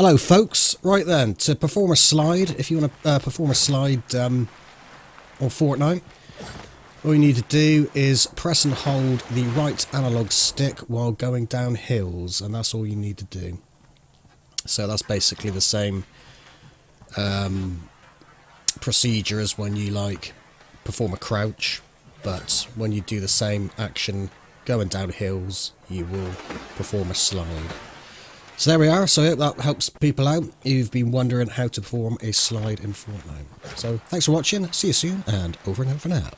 Hello folks, right then, to perform a slide, if you want to uh, perform a slide um, on Fortnite, all you need to do is press and hold the right analog stick while going down hills, and that's all you need to do. So that's basically the same um, procedure as when you like perform a crouch, but when you do the same action going down hills, you will perform a slide. So there we are, so I hope that helps people out who've been wondering how to perform a slide in Fortnite. So thanks for watching, see you soon, and over and out for now.